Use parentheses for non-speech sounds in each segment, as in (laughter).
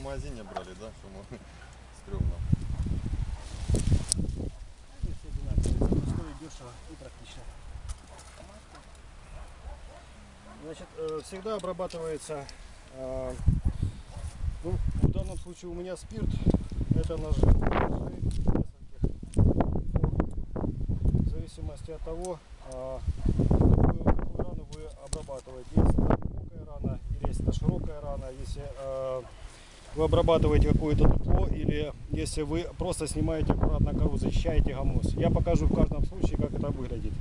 магазине брали, да? Мы (laughs) стрёмно. Они все одинаковые, стоит дешево и практично. Значит, э, всегда обрабатывается, э, ну, в данном случае у меня спирт, это ножи. В зависимости от того, э, какую, какую рану вы обрабатываете. Если это широкая рана, если вы обрабатываете какое-то дупло или если вы просто снимаете аккуратно кору, защищаете гамус. Я покажу в каждом случае, как это выглядит,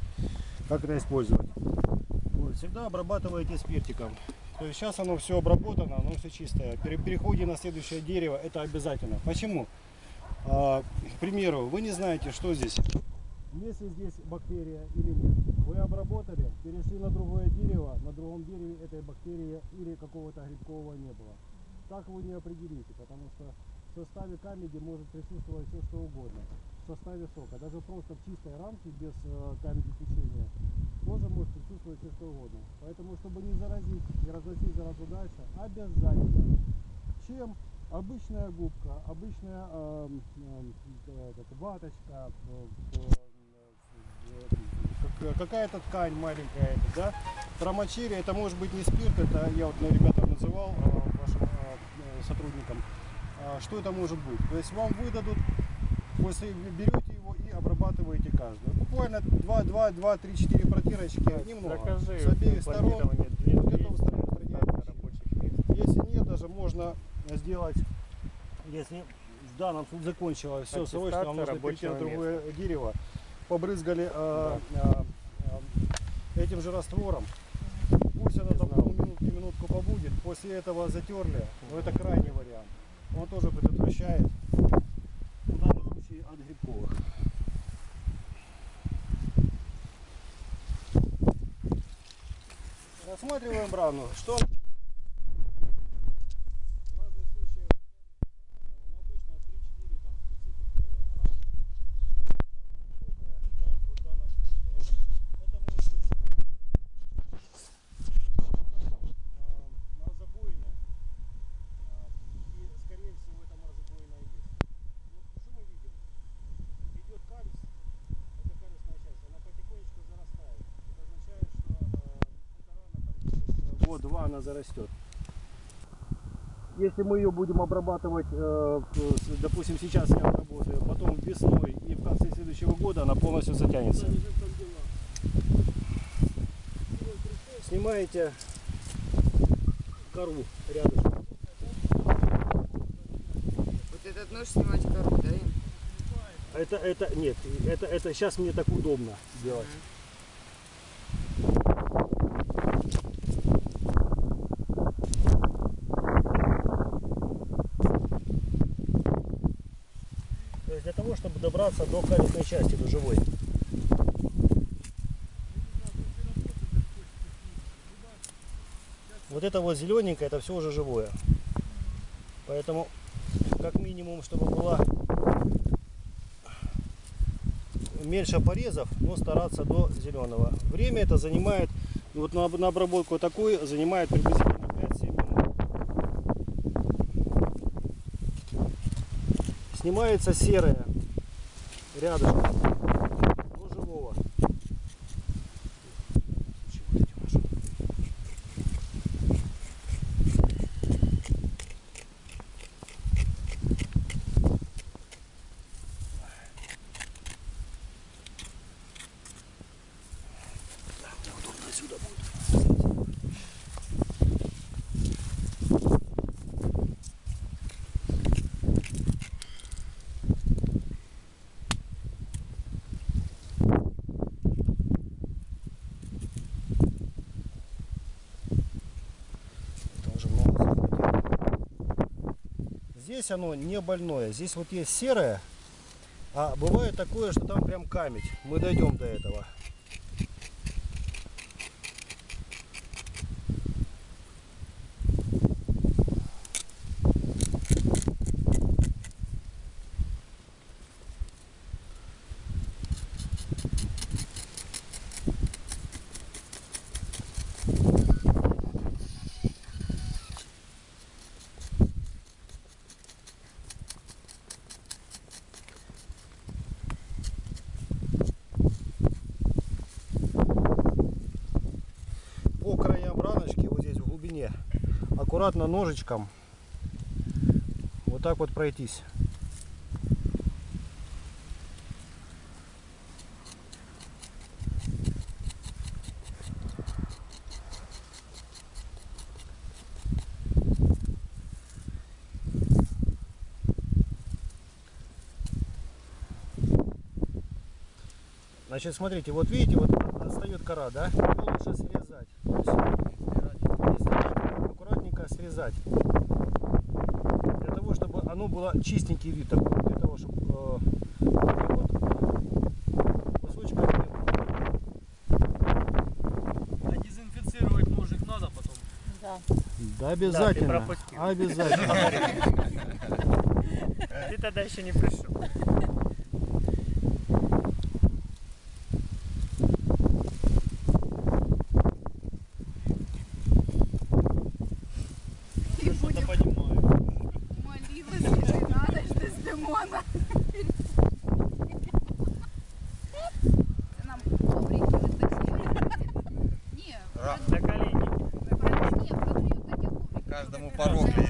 как это использовать. Вот, всегда обрабатываете спиртиком. То есть сейчас оно все обработано, оно все чистое. При переходе на следующее дерево это обязательно. Почему? А, к примеру, вы не знаете, что здесь. Если здесь бактерия или нет. Вы обработали, перешли на другое дерево, на другом дереве этой бактерии или какого-то грибкового не было. Так вы не определите, потому что в составе камеди может присутствовать все что угодно. В составе сока, даже просто в чистой рамке без э, камеди течения, тоже может присутствовать все что угодно. Поэтому, чтобы не заразить, не разносить заразу дальше, обязательно. Чем обычная губка, обычная э, э, как ваточка, э, э, как- какая-то ткань маленькая, да, промочили, это может быть не спирт, это я вот на ребятам называл, э, вашим э, сотрудникам, А, что это может быть. То есть вам выдадут, после берете его и обрабатываете каждую. Буквально 2, 2, 2, 3, 4 протирочки, немного, Закажи с обеих сторон. Вот. Если нет, даже можно сделать, если в данном случае закончилось все срочно, вам нужно перейти на другое дерево, побрызгали э, э, э, этим же раствором. Пусть оно там знал. минутку, побудет, после этого затерли, но это крайний вариант. Он тоже предотвращает, в данном случае от грибковых. Рассматриваем рану. Что в разных случаях по-разному, но обычно 3-4 там специфик э, ран. Бывает рана глубокая, да, вот в данном случае. Это может быть э, морозобоина, э, и скорее всего это морозобоина и есть. Вот что мы видим? Идет калюс, это калюсная часть, она потихонечку зарастает. Это означает, что э, эта рана там через год-два она зарастет. Если мы ее будем обрабатывать, э, допустим, сейчас я обработаю, потом весной и в конце следующего года она полностью затянется. Снимаете кору рядом. Вот этот нож снимать кору, да? Это, это, нет, это, это сейчас мне так удобно делать. То есть для того, чтобы добраться до калитной части, до живой. Вот это вот зелененькое, это все уже живое. Поэтому, как минимум, чтобы была меньше порезов, но стараться до зеленого. Время это занимает, ну вот на, на обработку такой занимает приблизительно 5-7 минут. Снимается серое рядышком до живого. Чего эти наши? Удобно отсюда будет. Это уже много захватило. Здесь оно не больное. Здесь вот есть серое, а бывает такое, что там прям камень. Мы дойдем до этого. Аккуратно ножичком вот так вот пройтись. Значит, смотрите, вот видите, вот отстает кора, да? Ее лучше срезать. Срезать. Для того, чтобы оно было чистенький вид такой. Для того, чтобы э, вот кусочками А дезинфицировать ножик надо потом? Да. Да, обязательно. пропустил. обязательно. (laughs) Ты тогда еще не пришел. И будем понимаю. молилась, что надо, что с лимона. Це нам коврики Продают такие коврики. Каждому по рокле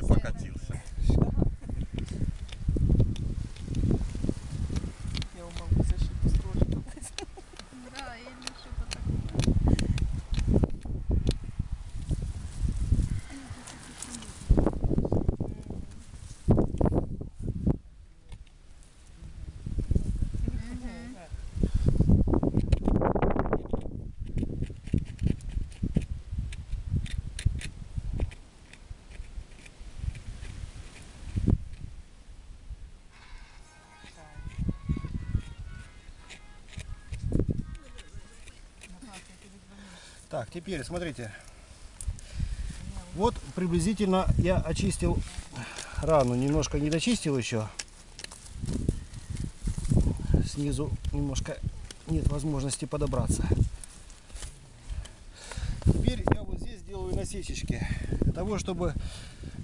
Теперь смотрите. Вот приблизительно я очистил рану. Немножко не дочистил еще. Снизу немножко нет возможности подобраться. Теперь я вот здесь делаю насечечки. Для того, чтобы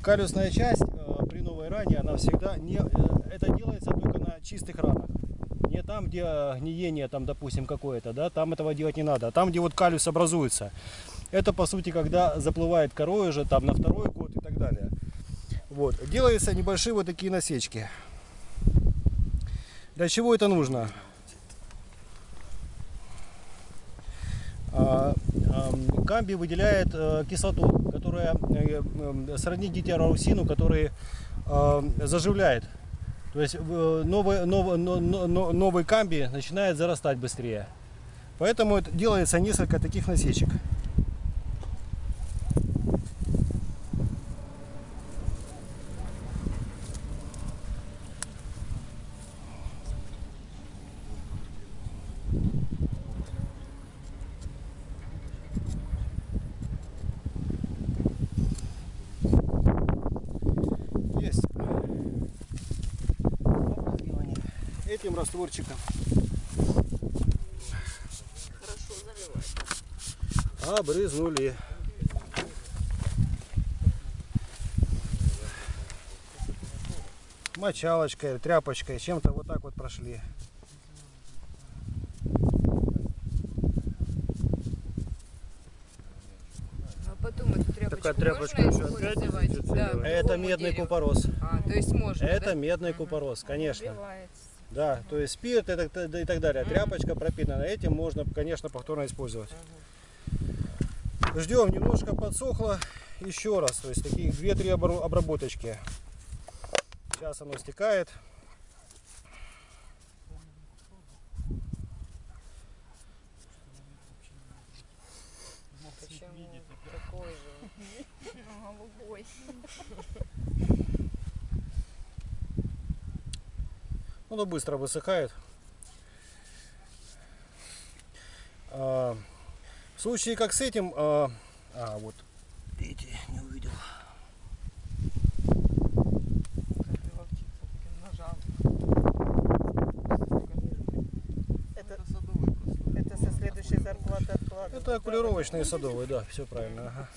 калюсная часть э, при новой ране, она всегда не... э, это делается только на чистых ранах. Не там, где гниение, там, допустим, какое-то, да, там этого делать не надо. А там, где вот калюс образуется. Это, по сути, когда заплывает корой уже, там, на второй год и так далее. Вот. Делаются небольшие вот такие насечки. Для чего это нужно? А, ам, Камби выделяет э, кислоту, которая э, э, сродни гетерорусину, который заживляет. То есть э, новый, новый, но- но- но- новый камби начинает зарастать быстрее. Поэтому это делается несколько таких насечек. Есть. Обрызгивание этим растворчиком. Хорошо. Обрызнули. Мочалочкой, тряпочкой, чем-то вот так вот прошли. А потом эту тряпочку Такая тряпочка можно еще опять? Да, Это медный купорос. А, то есть можно, Это да? медный купорос, конечно. Убивается. Да, то есть спирт и так, и так далее. Тряпочка пропитана. Этим можно, конечно, повторно использовать. Ждем, немножко подсохло. Еще раз, то есть такие 2-3 обор- обработочки. Сейчас оно стекает. Почему такой же? Голубой. Оно быстро высыхает. А, в случае как с этим, а, а, вот, видите, не увидел. Это, Это садовый просто. это со следующей зарплаты откладывать. Это окулировочные садовые, да, все правильно. ага.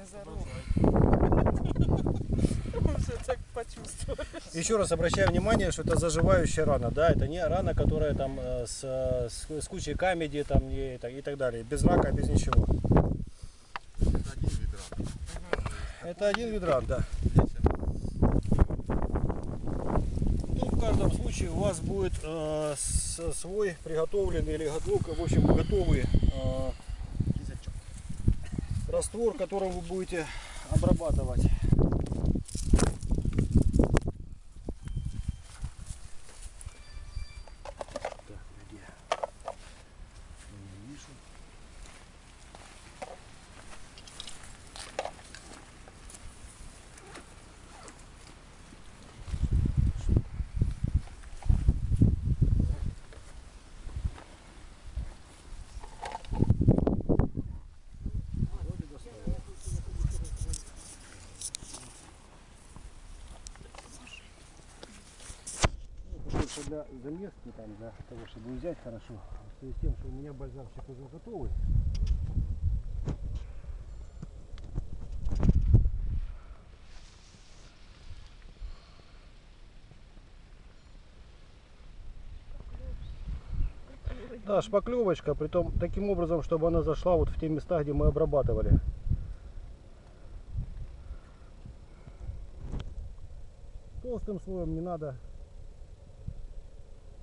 Уже (laughs) так почувствовали. Еще раз обращаю внимание, что это заживающая рана, да, это не рана, которая там э, с, с, с кучей камеди там и, так- и так далее, без рака, без ничего. Это один гидрант, да. Ну, в каждом случае у вас будет э, свой приготовленный или го- ну, в общем, готовый э, раствор, которым вы будете обрабатывать. Так, где? Не вижу. Вроде доставал. Ну, Больше для заместки, там, для того, чтобы взять хорошо. В связи с тем, что у меня бальзамчик уже готовый. Да, шпаклевочка, притом таким образом, чтобы она зашла вот в те места, где мы обрабатывали. Толстым слоем не надо.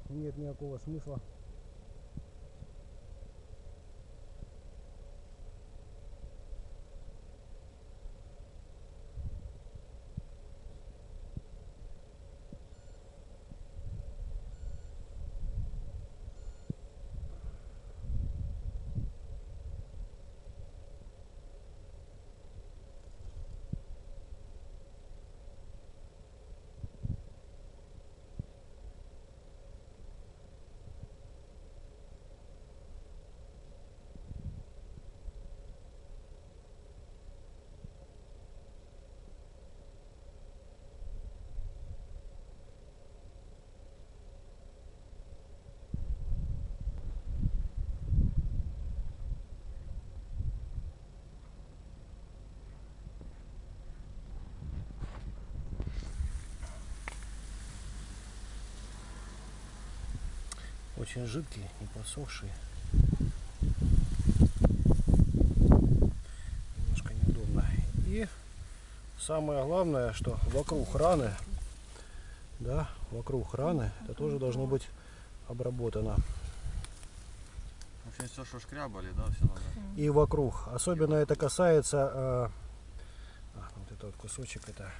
Нет никакого смысла. Очень жидкий, не посохший. Немножко неудобно. И самое главное, что вокруг раны, да, вокруг раны, это тоже должно быть обработано. В общем, все, что шкрябали, да, все надо. И вокруг. Особенно это касается, э, а, вот этот вот кусочек, это,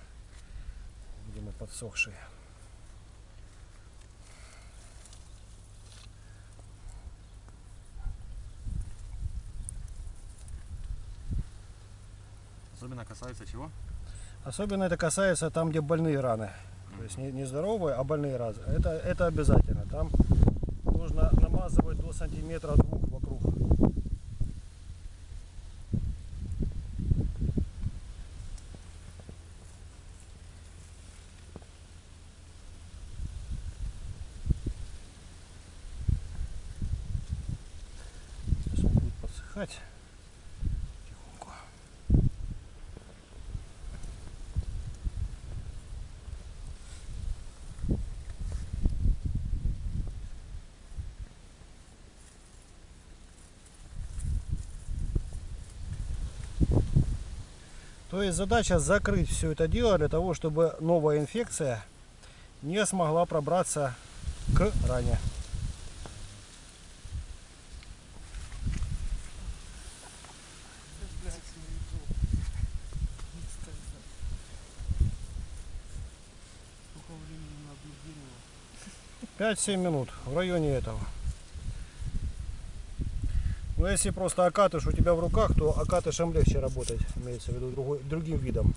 видимо, подсохший. Особенно касается чего? Особенно это касается там, где больные раны. То есть не, не здоровые, а больные раны. Это, это обязательно. Там нужно намазывать до сантиметра двух вокруг. Сейчас он будет подсыхать. Тихонько. То есть задача закрыть все это дело для того, чтобы новая инфекция не смогла пробраться к ране. 5-7 минут в районе этого. Но если просто окатыш у тебя в руках, то окатышем легче работать, имеется в виду другой, другим видом.